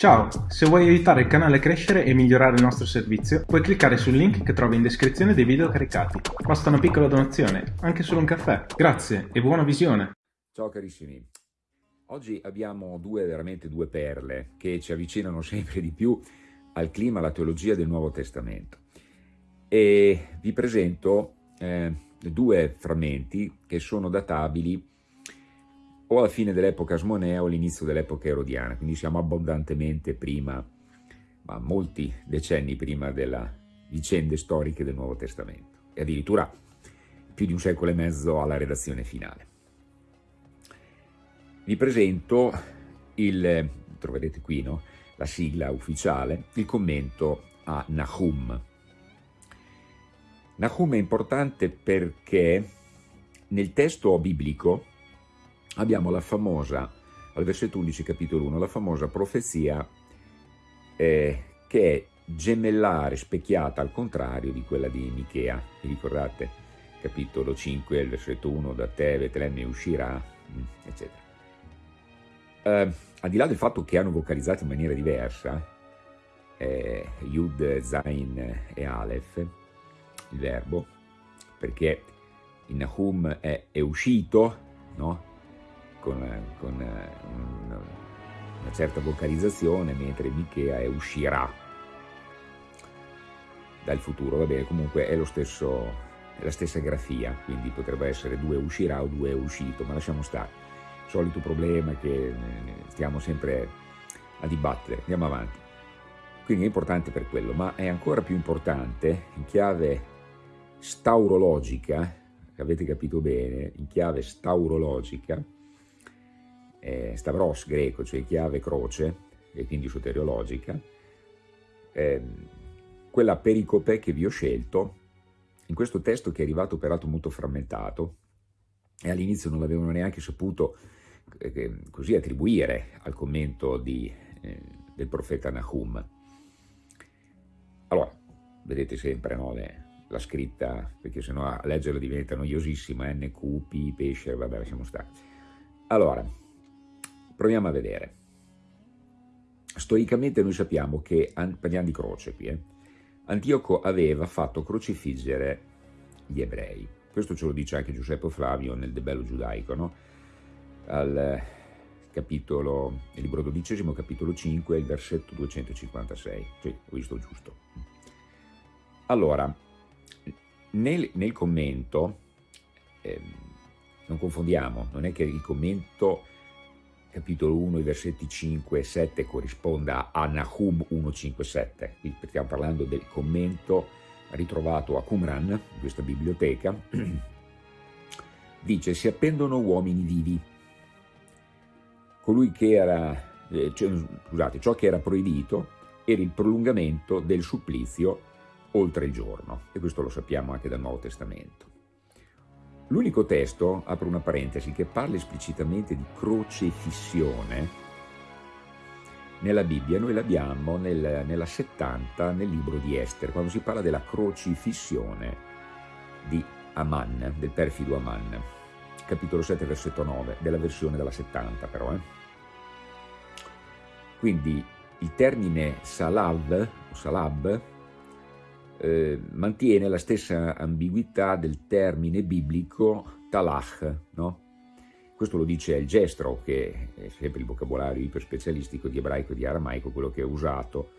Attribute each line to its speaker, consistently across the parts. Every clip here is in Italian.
Speaker 1: Ciao, se vuoi aiutare il canale a crescere e migliorare il nostro servizio, puoi cliccare sul link che trovi in descrizione dei video caricati. Basta una piccola donazione, anche solo un caffè. Grazie e buona visione!
Speaker 2: Ciao carissimi, oggi abbiamo due, veramente due perle che ci avvicinano sempre di più al clima, alla teologia del Nuovo Testamento. E vi presento eh, due frammenti che sono databili o alla fine dell'epoca asmonea o all'inizio dell'epoca erodiana, quindi siamo abbondantemente prima, ma molti decenni prima delle vicende storiche del Nuovo Testamento, e addirittura più di un secolo e mezzo alla redazione finale. Vi presento il, troverete qui, no? la sigla ufficiale, il commento a Nahum. Nahum è importante perché nel testo biblico abbiamo la famosa, al versetto 11 capitolo 1, la famosa profezia eh, che è gemellare, specchiata al contrario di quella di Michea. Vi ricordate? Capitolo 5, il versetto 1, da te Betlemme uscirà, mm, eccetera. Eh, al di là del fatto che hanno vocalizzato in maniera diversa, eh, Yud, Zain e Aleph, il verbo, perché in Nahum è, è uscito, no? Con, con una, una certa vocalizzazione, mentre Michea è uscirà dal futuro, va bene, comunque è, stesso, è la stessa grafia, quindi potrebbe essere due uscirà o due uscito, ma lasciamo stare. Solito problema che stiamo sempre a dibattere, andiamo avanti. Quindi è importante per quello, ma è ancora più importante in chiave staurologica, avete capito bene, in chiave staurologica, eh, Stavros greco, cioè chiave croce, e quindi soteriologica, eh, quella pericope che vi ho scelto in questo testo che è arrivato peraltro molto frammentato e all'inizio non l'avevano neanche saputo eh, così attribuire al commento di, eh, del profeta Nahum. Allora, vedete sempre no, le, la scritta, perché sennò a leggerla diventa noiosissima, NQ, P, pesce, vabbè lasciamo stare. Allora, Proviamo a vedere. Storicamente noi sappiamo che, parliamo di croce qui, eh, Antioco aveva fatto crocifiggere gli ebrei. Questo ce lo dice anche Giuseppe Flavio nel De Bello Giudaico, no? Al capitolo, nel libro dodicesimo, capitolo 5, il versetto 256. Sì, ho visto giusto. Allora, nel, nel commento, eh, non confondiamo, non è che il commento capitolo 1, i versetti 5 e 7 corrisponda a Nahum 1.5.7, qui stiamo parlando del commento ritrovato a Qumran, in questa biblioteca, dice si appendono uomini vivi, colui che era, eh, cioè, scusate, ciò che era proibito era il prolungamento del supplizio oltre il giorno, e questo lo sappiamo anche dal Nuovo Testamento. L'unico testo, apro una parentesi, che parla esplicitamente di crocefissione nella Bibbia, noi l'abbiamo nel, nella 70 nel libro di Esther, quando si parla della crocifissione di Aman, del perfido Aman, capitolo 7, versetto 9, della versione della 70 però. Eh. Quindi il termine salav, o salab, eh, mantiene la stessa ambiguità del termine biblico talach, no? Questo lo dice il Gestro, che è sempre il vocabolario iperspecialistico di ebraico e di aramaico, quello che è usato,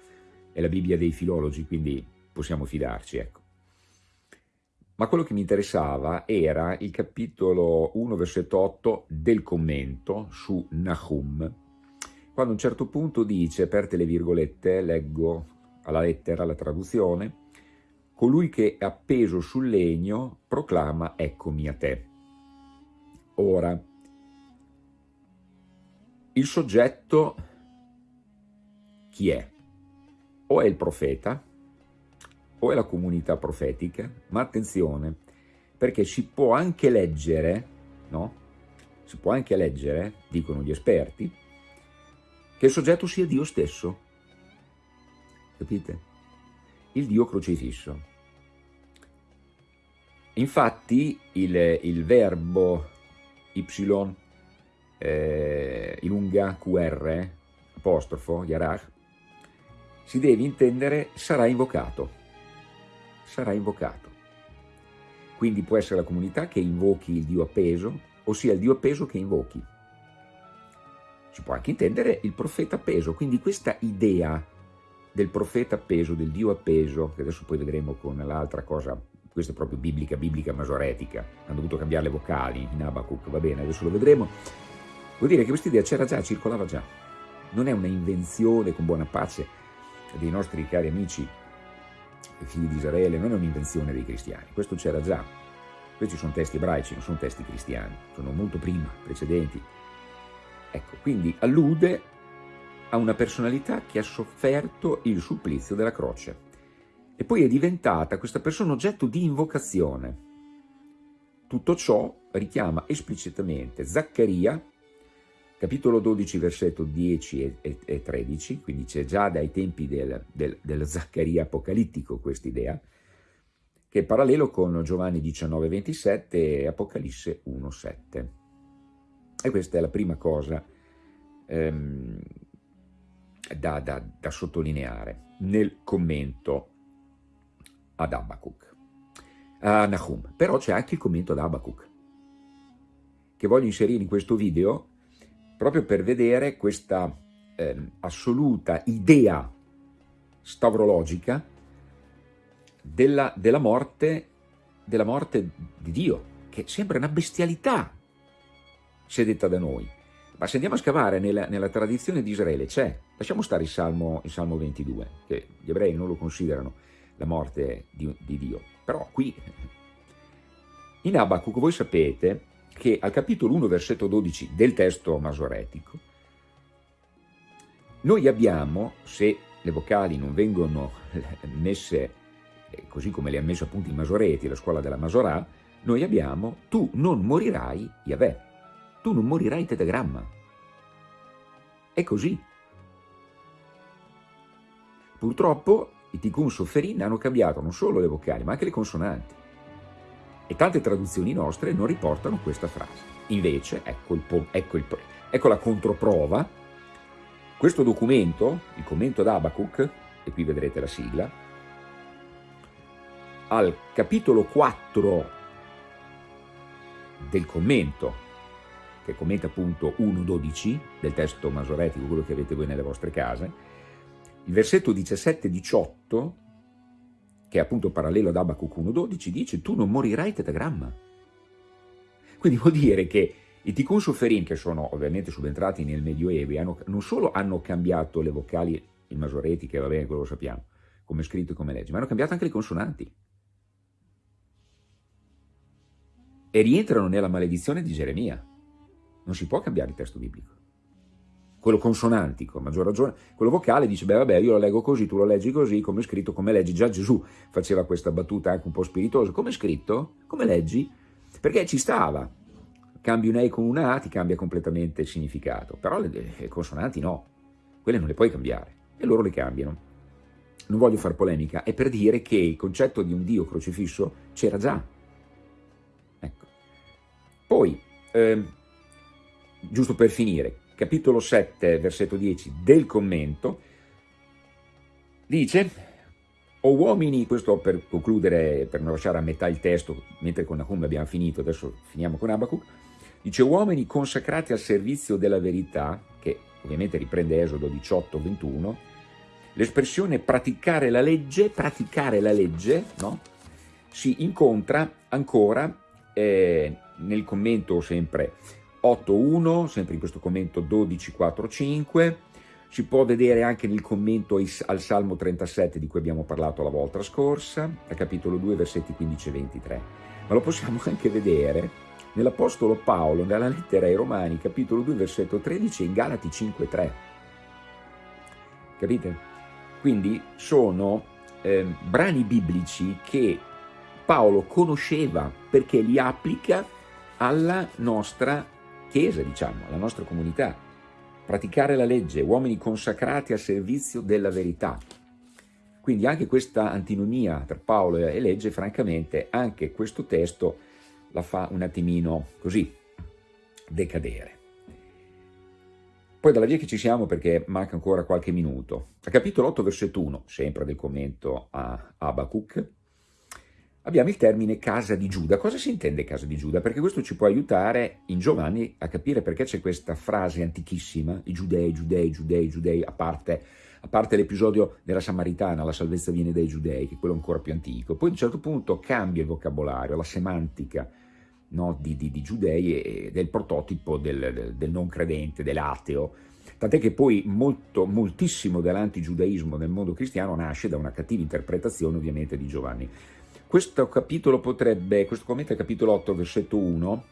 Speaker 2: è la Bibbia dei filologi, quindi possiamo fidarci, ecco. Ma quello che mi interessava era il capitolo 1, versetto 8 del commento su Nahum, quando a un certo punto dice, aperte le virgolette, leggo alla lettera la traduzione, colui che è appeso sul legno proclama eccomi a te. Ora, il soggetto chi è? O è il profeta, o è la comunità profetica, ma attenzione, perché si può anche leggere, no? Si può anche leggere, dicono gli esperti, che il soggetto sia Dio stesso. Capite? Il Dio crocifisso. Infatti il, il verbo y eh, lunga qr, apostrofo, Yarach, si deve intendere sarà invocato, sarà invocato. Quindi può essere la comunità che invochi il Dio appeso, ossia il Dio appeso che invochi. Si può anche intendere il profeta appeso, quindi questa idea del profeta appeso, del Dio appeso, che adesso poi vedremo con l'altra cosa, questa è proprio biblica, biblica masoretica, hanno dovuto cambiare le vocali in Abacuc, va bene, adesso lo vedremo, vuol dire che questa idea c'era già, circolava già, non è una invenzione con buona pace dei nostri cari amici figli di Israele, non è un'invenzione dei cristiani, questo c'era già, questi sono testi ebraici, non sono testi cristiani, sono molto prima, precedenti, ecco, quindi allude a una personalità che ha sofferto il supplizio della croce e poi è diventata questa persona oggetto di invocazione. Tutto ciò richiama esplicitamente Zaccaria, capitolo 12, versetto 10 e, e 13, quindi c'è già dai tempi del, del, del Zaccaria apocalittico questa idea, che è parallelo con Giovanni 19, 27 e Apocalisse 1, 7. E questa è la prima cosa ehm, da, da, da sottolineare nel commento ad Abacuc, a Nahum. Però c'è anche il commento ad Abacuc, che voglio inserire in questo video proprio per vedere questa eh, assoluta idea stavrologica della, della, morte, della morte di Dio, che sembra una bestialità se detta da noi. Ma se andiamo a scavare nella, nella tradizione di Israele c'è, lasciamo stare il Salmo, il Salmo 22, che gli ebrei non lo considerano la morte di, di Dio, però qui in Abacuc voi sapete che al capitolo 1 versetto 12 del testo masoretico noi abbiamo, se le vocali non vengono messe eh, così come le ha messo appunto i masoreti, la scuola della Masorà, noi abbiamo tu non morirai Yahweh tu non morirai tetagramma. È così. Purtroppo i Tikkun Sofferin hanno cambiato non solo le vocali, ma anche le consonanti. E tante traduzioni nostre non riportano questa frase. Invece, ecco, il, ecco, il, ecco la controprova, questo documento, il commento d'Abacuc, e qui vedrete la sigla, al capitolo 4 del commento che commenta appunto 1.12 del testo masoretico, quello che avete voi nelle vostre case, il versetto 17-18, che è appunto parallelo ad Abacuc 1.12, dice tu non morirai tetagramma. Quindi vuol dire che i Tikkun Soferim, che sono ovviamente subentrati nel Medioevo, hanno, non solo hanno cambiato le vocali, i masoreti, che va bene, quello lo sappiamo, come scritto e come legge, ma hanno cambiato anche le consonanti. E rientrano nella maledizione di Geremia. Non si può cambiare il testo biblico. Quello consonantico, a maggior ragione, quello vocale dice, beh vabbè, io lo leggo così, tu lo leggi così, come è scritto, come leggi. Già Gesù faceva questa battuta anche un po' spiritosa. Come è scritto? Come leggi? Perché ci stava. Cambi un E con una A, ti cambia completamente il significato. Però le, le consonanti no. Quelle non le puoi cambiare. E loro le cambiano. Non voglio fare polemica, è per dire che il concetto di un Dio crocifisso c'era già. Ecco. Poi, eh, giusto per finire, capitolo 7, versetto 10 del commento, dice, o uomini, questo per concludere, per non lasciare a metà il testo, mentre con Nahum abbiamo finito, adesso finiamo con Abacuc, dice uomini consacrati al servizio della verità, che ovviamente riprende Esodo 18, 21, l'espressione praticare la legge, praticare la legge, no? si incontra ancora eh, nel commento sempre 8.1, sempre in questo commento 12.4.5, si può vedere anche nel commento al Salmo 37 di cui abbiamo parlato la volta scorsa, al capitolo 2, versetti 15 e 23. Ma lo possiamo anche vedere nell'Apostolo Paolo, nella lettera ai Romani, capitolo 2, versetto 13 e in Galati 5.3. Capite? Quindi sono eh, brani biblici che Paolo conosceva perché li applica alla nostra Chiesa, diciamo, alla nostra comunità. Praticare la legge, uomini consacrati al servizio della verità. Quindi anche questa antinomia tra Paolo e legge, francamente, anche questo testo la fa un attimino così decadere. Poi dalla via che ci siamo perché manca ancora qualche minuto. A capitolo 8, versetto 1, sempre del commento a Abacuc, abbiamo il termine casa di Giuda. Cosa si intende casa di Giuda? Perché questo ci può aiutare in Giovanni a capire perché c'è questa frase antichissima, i giudei, giudei, giudei, giudei, a parte, parte l'episodio della Samaritana, la salvezza viene dai giudei, che è quello ancora più antico. Poi a un certo punto cambia il vocabolario, la semantica, no, di, di, di, giudei e del prototipo del, del, del non credente, dell'ateo, tant'è che poi molto, moltissimo dell'antigiudaismo nel mondo cristiano nasce da una cattiva interpretazione ovviamente di Giovanni. Questo capitolo potrebbe, questo commento è capitolo 8 versetto 1,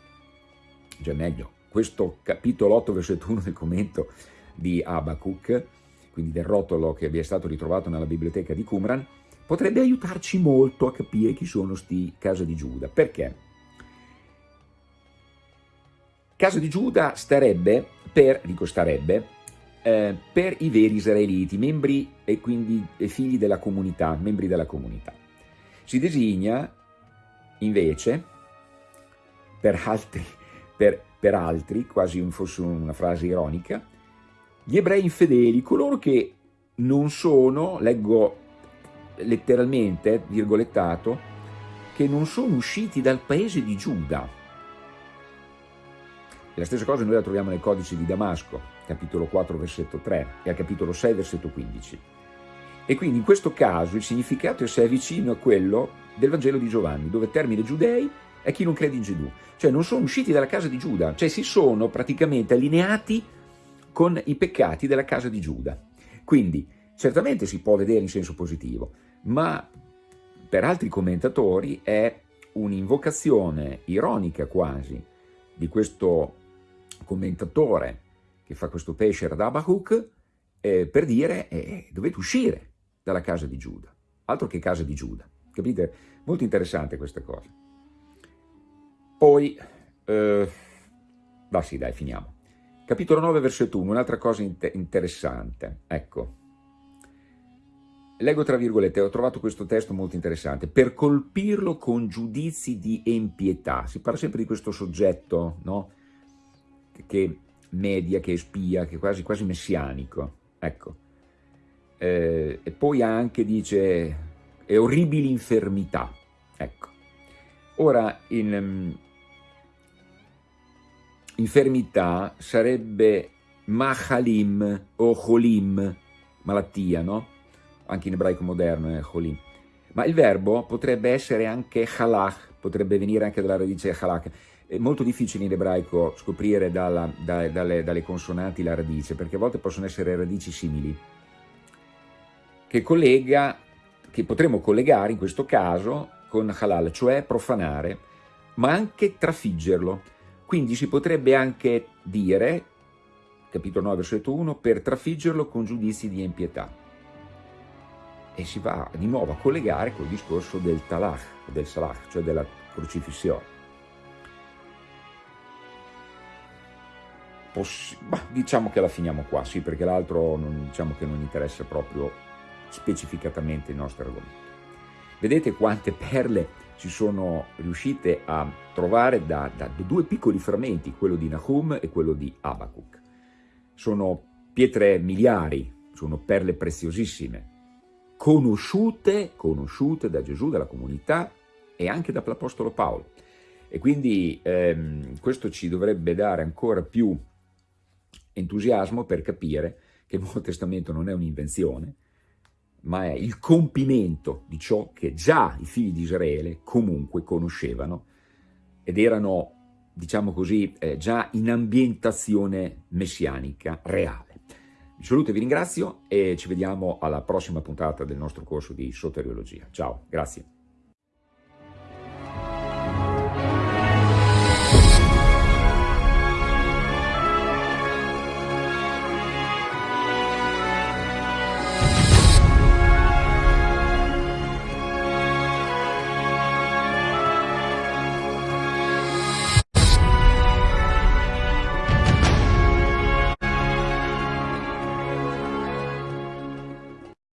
Speaker 2: già meglio, questo capitolo 8 versetto 1 del commento di Abacuc, quindi del rotolo che vi è stato ritrovato nella biblioteca di Qumran, potrebbe aiutarci molto a capire chi sono sti casa di Giuda. Perché? Casa di Giuda starebbe per, dico starebbe, eh, per i veri israeliti, membri e quindi figli della comunità, membri della comunità. Si designa invece per altri, per, per altri quasi fosse una frase ironica, gli ebrei infedeli, coloro che non sono, leggo letteralmente, virgolettato, che non sono usciti dal paese di Giuda, e la stessa cosa noi la troviamo nel codice di Damasco, capitolo 4, versetto 3, e al capitolo 6, versetto 15. E quindi in questo caso il significato è se è vicino a quello del Vangelo di Giovanni, dove il termine giudei è chi non crede in Gesù. Cioè non sono usciti dalla casa di Giuda, cioè si sono praticamente allineati con i peccati della casa di Giuda. Quindi certamente si può vedere in senso positivo, ma per altri commentatori è un'invocazione ironica quasi di questo commentatore che fa questo pesce ad Abacuc eh, per dire eh, dovete uscire dalla casa di Giuda, altro che casa di Giuda, capite? Molto interessante questa cosa. Poi, eh, sì dai, finiamo. Capitolo 9, versetto 1, un'altra cosa inter interessante, ecco. Leggo tra virgolette, ho trovato questo testo molto interessante, per colpirlo con giudizi di empietà. Si parla sempre di questo soggetto, no? che media, che spia, che è quasi, quasi messianico. Ecco. Eh, e poi anche dice e orribili infermità. Ecco. Ora, in um, infermità sarebbe mahalim o cholim, malattia, no? Anche in ebraico moderno è cholim. Ma il verbo potrebbe essere anche halach, potrebbe venire anche dalla radice halach, è molto difficile in ebraico scoprire dalla, da, dalle, dalle, consonanti la radice, perché a volte possono essere radici simili, che, collega, che potremmo collegare in questo caso con halal, cioè profanare, ma anche trafiggerlo. Quindi si potrebbe anche dire, capitolo 9, versetto 1, per trafiggerlo con giudizi di impietà. E si va di nuovo a collegare col discorso del talach, del salach, cioè della crocifissione. bah, diciamo che la finiamo qua, sì, perché l'altro diciamo che non interessa proprio specificatamente il nostro argomento. Vedete quante perle si sono riuscite a trovare da, da due piccoli frammenti, quello di Nahum e quello di Abacuc. Sono pietre miliari, sono perle preziosissime, conosciute, conosciute da Gesù, dalla comunità e anche dall'Apostolo Paolo. E quindi ehm, questo ci dovrebbe dare ancora più entusiasmo per capire che il Nuovo Testamento non è un'invenzione, ma è il compimento di ciò che già i figli di Israele comunque conoscevano ed erano, diciamo così, eh, già in ambientazione messianica reale. Vi saluto e vi ringrazio e ci vediamo alla prossima puntata del nostro corso di soteriologia. Ciao, grazie.